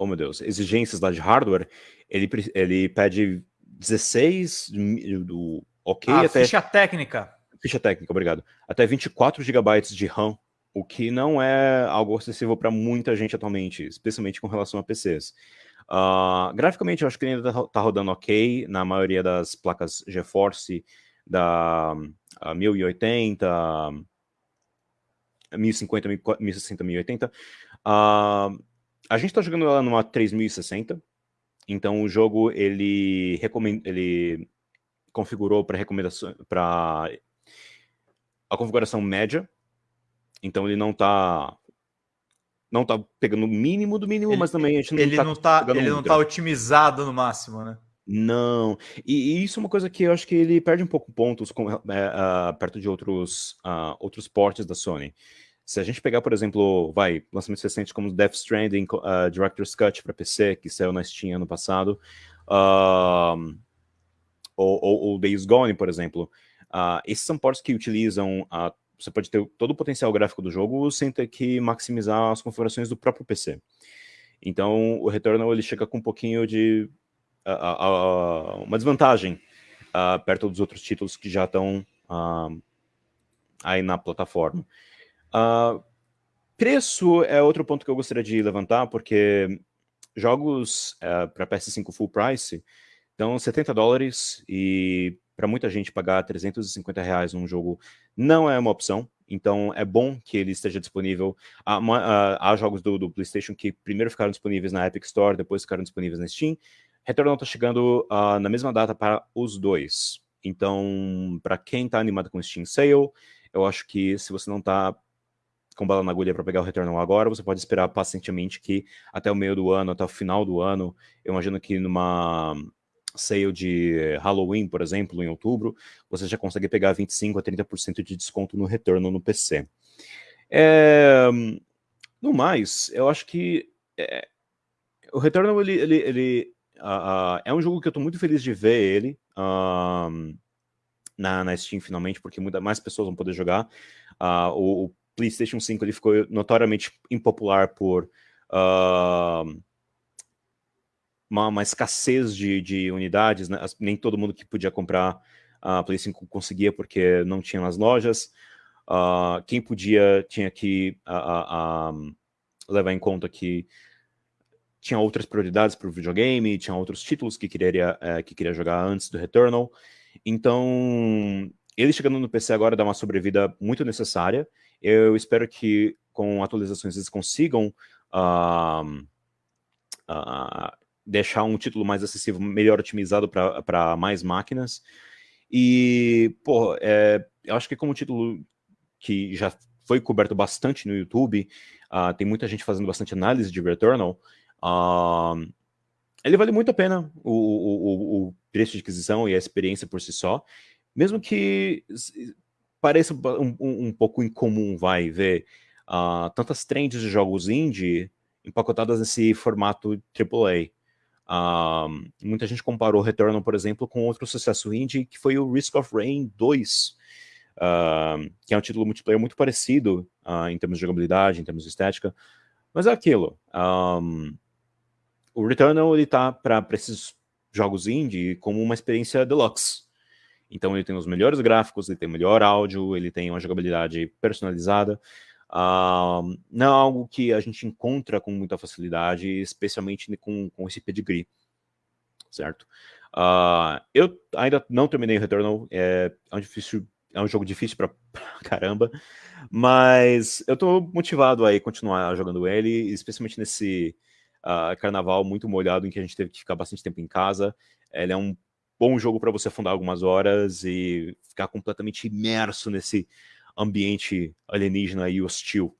oh meu Deus, exigências lá de hardware, ele, ele pede 16 do ok ah, até... ficha técnica. Ficha técnica, obrigado. Até 24 GB de RAM, o que não é algo acessível para muita gente atualmente, especialmente com relação a PCs. Uh, ah, graficamente, eu acho que ele ainda está tá rodando ok na maioria das placas GeForce da uh, 1080, 1050, 1060, 1080. Uh, a gente está jogando ela numa 3060, então o jogo ele, recomend... ele configurou para recomendação para a configuração média, então ele não está não tá pegando o mínimo do mínimo, ele, mas também a gente não ele tá não tá ele não tá otimizado no máximo, né? Não, e, e, isso é uma coisa que eu acho que ele perde um pouco pontos com, é, uh, perto de outros, uh, outros portes da Sony. Se a gente pegar, por exemplo, vai, lançamentos recentes como Death Stranding, uh, Director's Cut para PC, que saiu na Steam ano passado, uh, ou, ou, ou, Days Gone, por exemplo, uh, esses são portos que utilizam, uh, você pode ter todo o potencial gráfico do jogo sem ter que maximizar as configurações do próprio PC. Então, o Returnal ele chega com um pouquinho de uma desvantagem perto dos outros títulos que já estão aí na plataforma. Uh, preço é outro ponto que eu gostaria de levantar, porque jogos uh, é, para PS5 full price dão 70 dólares e para muita gente pagar 350 reais num jogo não é uma opção, então é bom que ele esteja disponível. Há, há jogos do, do, PlayStation que primeiro ficaram disponíveis na Epic Store, depois ficaram disponíveis na Steam. Returnal está chegando uh, na mesma data para os dois. Então, para quem está animado com Steam Sale, eu acho que se você não está com bala na agulha para pegar o Returnal agora, você pode esperar pacientemente que até o meio do ano, até o final do ano, eu imagino que numa sale de Halloween, por exemplo, em outubro, você já consegue pegar 25% a 30% de desconto no Returnal no PC. É... No mais, eu acho que é... o Returnal, ele, ele, ele uh, uh, é um jogo que eu estou muito feliz de ver ele uh, na, na Steam finalmente, porque muita, mais pessoas vão poder jogar. o, o PlayStation 5 ele ficou notoriamente impopular por uh, uma, uma, escassez de, de unidades, né? nem todo mundo que podia comprar a uh, Play 5 conseguia porque não tinha nas lojas. Uh, quem podia tinha que levar em conta que tinha outras prioridades para o videogame, tinha outros títulos que queria, eh, que queria jogar antes do Returnal. Então, ele chegando no PC agora dá uma sobrevida muito necessária. Eu espero que com atualizações eles consigam uh, uh, deixar um título mais acessível, melhor otimizado para mais máquinas. E, pô, é, eu acho que como título que já foi coberto bastante no YouTube, uh, tem muita gente fazendo bastante análise de Returnal, ele vale muito a pena o, o, o preço de aquisição e a experiência por si só, mesmo que parece um, um, pouco incomum, vai, ver uh, tantas trends de jogos indie empacotadas nesse formato AAA. Uh, ah, muita gente comparou Returnal, por exemplo, com outro sucesso indie, que foi o Risk of Rain 2, uh, ah, que é um título multiplayer muito parecido em termos de jogabilidade, em termos de estética, mas é aquilo. Um, o Returnal, ele tá para esses jogos indie como uma experiência deluxe. Então ele tem os melhores gráficos, ele tem o melhor áudio, ele tem uma jogabilidade personalizada. Uh, não é algo que a gente encontra com muita facilidade, especialmente com, com esse pedigree, certo? Uh, eu ainda não terminei o Returnal, é, é, um, difícil, é um jogo difícil pra, pra caramba, mas eu tô motivado aí continuar jogando ele, especialmente nesse uh, carnaval muito molhado em que a gente teve que ficar bastante tempo em casa. Ele é um bom jogo para você afundar algumas horas e ficar completamente imerso nesse ambiente alienígena e hostil